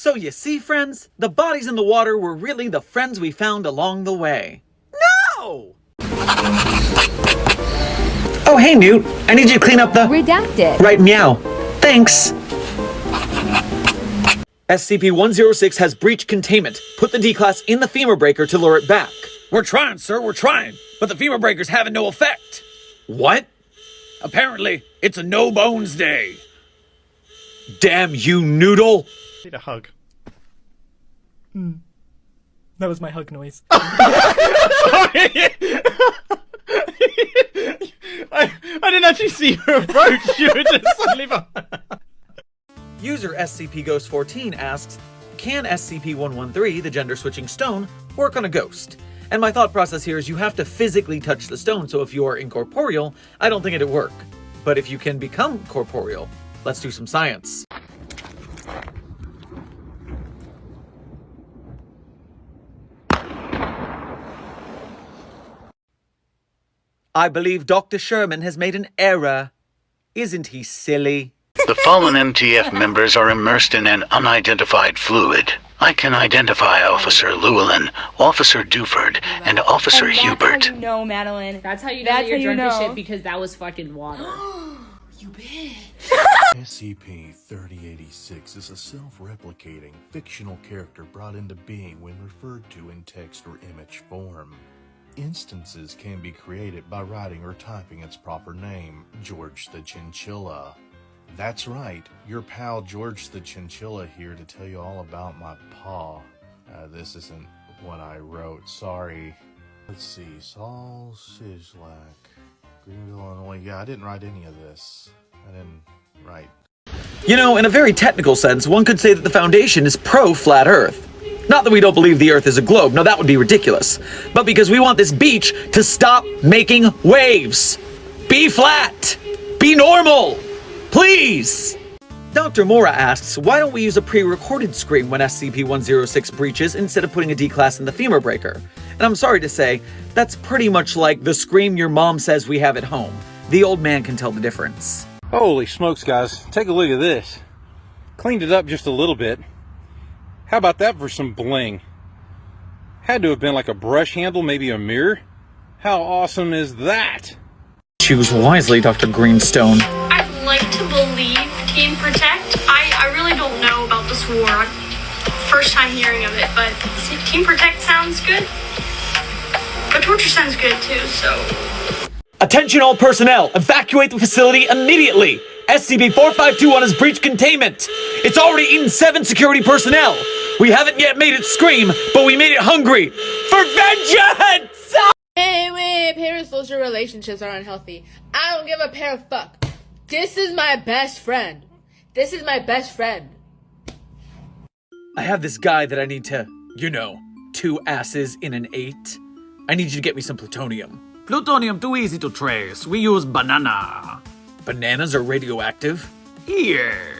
So you see, friends, the bodies in the water were really the friends we found along the way. No! Oh, hey, Newt. I need you to clean up the... Redacted. Right, meow. Thanks. SCP-106 has breached containment. Put the D-Class in the femur breaker to lure it back. We're trying, sir, we're trying. But the femur breaker's having no effect. What? Apparently, it's a no bones day. Damn you, Noodle! Need a hug. Hmm. That was my hug noise. I, I didn't actually see her approach. You were just suddenly behind. User SCP Ghost 14 asks, Can SCP 113, the gender switching stone, work on a ghost? And my thought process here is you have to physically touch the stone, so if you are incorporeal, I don't think it'd work. But if you can become corporeal, let's do some science. I believe Dr. Sherman has made an error. Isn't he silly? The fallen MTF members are immersed in an unidentified fluid. I can identify Officer Llewellyn, Officer Duford, and Officer And Hubert. That's how you know, Madeline. That's how you know That's that you're how you drunk as know. shit because that was fucking water. You bitch. SCP-3086 is a self-replicating, fictional character brought into being when referred to in text or image form. Instances can be created by writing or typing its proper name, George the Chinchilla. That's right, your pal George the Chinchilla here to tell you all about my paw. Uh, this isn't what I wrote, sorry. Let's see, Saul Sislak, Greenville, Illinois. Yeah, I didn't write any of this. I didn't write You know, in a very technical sense, one could say that the Foundation is pro-flat Earth. Not that we don't believe the Earth is a globe, no, that would be ridiculous. But because we want this beach to stop making waves. Be flat! Be normal! Please! Dr. Mora asks, why don't we use a pre-recorded scream when SCP-106 breaches instead of putting a D-Class in the femur breaker? And I'm sorry to say, that's pretty much like the scream your mom says we have at home. The old man can tell the difference. Holy smokes, guys. Take a look at this. Cleaned it up just a little bit. How about that for some bling? Had to have been like a brush handle, maybe a mirror. How awesome is that? Choose wisely, Dr. Greenstone. I'd like to believe Team Protect. I, I really don't know about this war. First time hearing of it, but Team Protect sounds good. But Torture sounds good too, so Attention all personnel! Evacuate the facility immediately! SCP-4521 has breached containment! It's already eaten seven security personnel! We haven't yet made it scream, but we made it hungry! For vengeance! Hey, wait, parasocial relationships are unhealthy. I don't give a pair of fuck. This is my best friend. This is my best friend. I have this guy that I need to, you know, two asses in an eight. I need you to get me some plutonium. Plutonium too easy to trace. We use banana. Bananas are radioactive? Yes.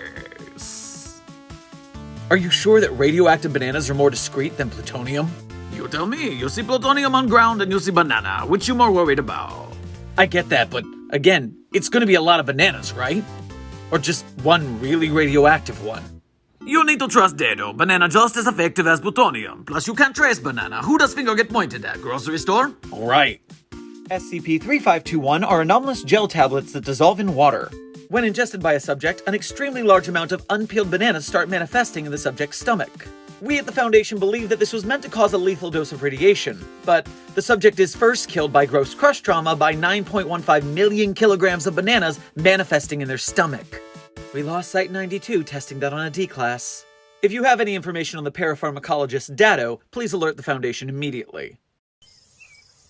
Are you sure that radioactive bananas are more discreet than plutonium? You tell me. You'll see plutonium on ground and you'll see banana. Which you more worried about? I get that, but again, it's gonna be a lot of bananas, right? Or just one really radioactive one? You need to trust Dado. Banana just as effective as plutonium. Plus, you can't trace banana. Who does finger get pointed at? Grocery store? Alright. SCP-3521 are anomalous gel tablets that dissolve in water. When ingested by a subject, an extremely large amount of unpeeled bananas start manifesting in the subject's stomach. We at the Foundation believe that this was meant to cause a lethal dose of radiation, but the subject is first killed by gross crush trauma by 9.15 million kilograms of bananas manifesting in their stomach. We lost Site 92 testing that on a D-Class. If you have any information on the parapharmacologist Dado, please alert the Foundation immediately.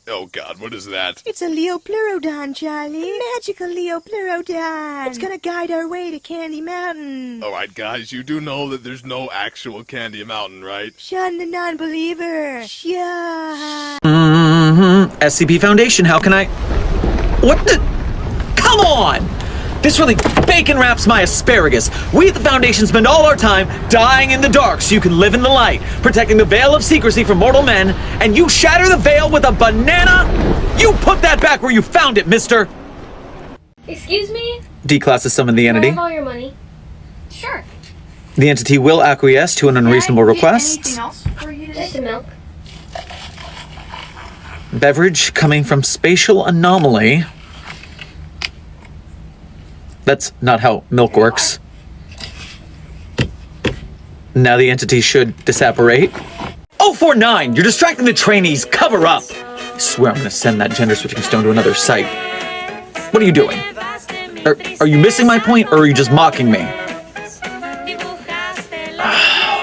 Oh god, what is that? It's a Liopleurodon, Charlie. Magical Liopleurodon. It's gonna guide our way to Candy Mountain. Alright, guys, you do know that there's no actual Candy Mountain, right? Shun the non-believer. Shun. Mm-hmm. SCP Foundation, how can I... What the... Come on! This really bacon wraps my asparagus. We at the Foundation spend all our time dying in the dark so you can live in the light, protecting the veil of secrecy from mortal men, and you shatter the veil with a banana? You put that back where you found it, mister! Excuse me? D-Class has summoned the Can I entity. have all your money? Sure. The entity will acquiesce to an unreasonable request. else for you Just the milk. Beverage coming from spatial anomaly. That's not how milk works. Now the entity should disapparate. 049! You're distracting the trainees! Cover up! I swear I'm gonna send that gender switching stone to another site. What are you doing? Are, are you missing my point or are you just mocking me?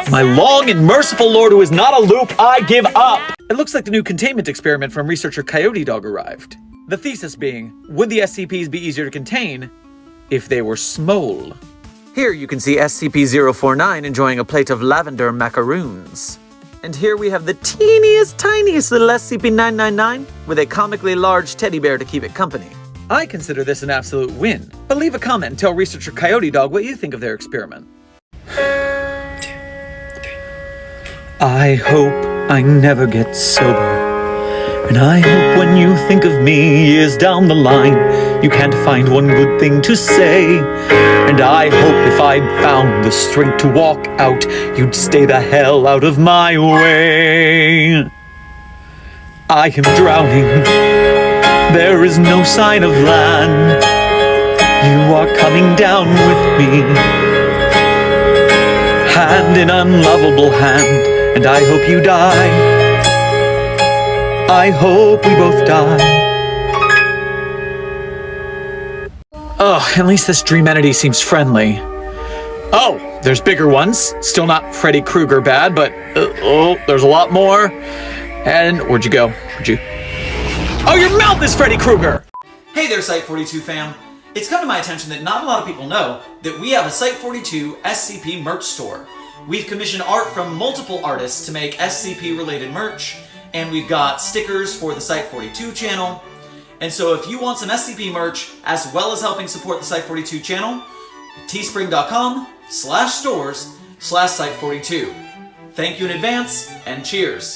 My long and merciful lord who is not a loop, I give up! It looks like the new containment experiment from researcher Coyote Dog arrived. The thesis being, would the SCPs be easier to contain if they were small? Here you can see SCP-049 enjoying a plate of lavender macaroons. And here we have the teeniest, tiniest little SCP-999 with a comically large teddy bear to keep it company. I consider this an absolute win, but leave a comment and tell researcher Coyote Dog what you think of their experiment. I hope I never get sober. And I hope when you think of me years down the line, you can't find one good thing to say. And I hope if I'd found the strength to walk out, you'd stay the hell out of my way. I am drowning. There is no sign of land. You are coming down with me. Hand in unlovable hand and I hope you die. I hope we both die. Oh, at least this dream entity seems friendly. Oh, there's bigger ones. Still not Freddy Krueger bad, but uh, oh, there's a lot more. And where'd you go? Where'd you? Oh, your mouth is Freddy Krueger! Hey there, Site 42 fam. It's come to my attention that not a lot of people know that we have a Site 42 SCP merch store. We've commissioned art from multiple artists to make SCP related merch, and we've got stickers for the Site 42 channel. And so if you want some SCP merch, as well as helping support the Site 42 channel, teespring.com slash stores slash Site 42. Thank you in advance, and cheers.